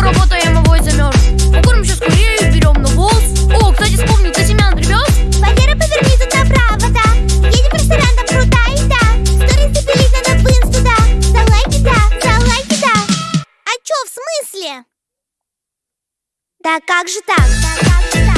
Много работаем, а вой замерз. Укурим сейчас курею, берем на волос. О, кстати, вспомнил, ты семян гребешь? Валера, поверни тут направо, да. Едем в ресторан, там крутая еда. Сторы запилить надо в инсту, да. За лайки, да, за лайки, да. А чё, в смысле? Да как же так? Да как же так?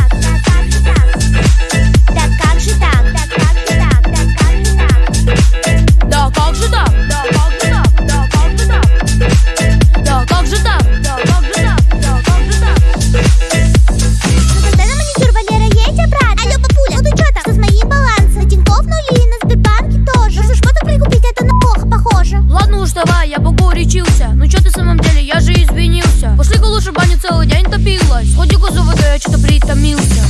я богу речился Ну чё ты в самом деле, я же извинился Пошли-ка лучше баню целый день топилась. Сходи-ка я что-то притомился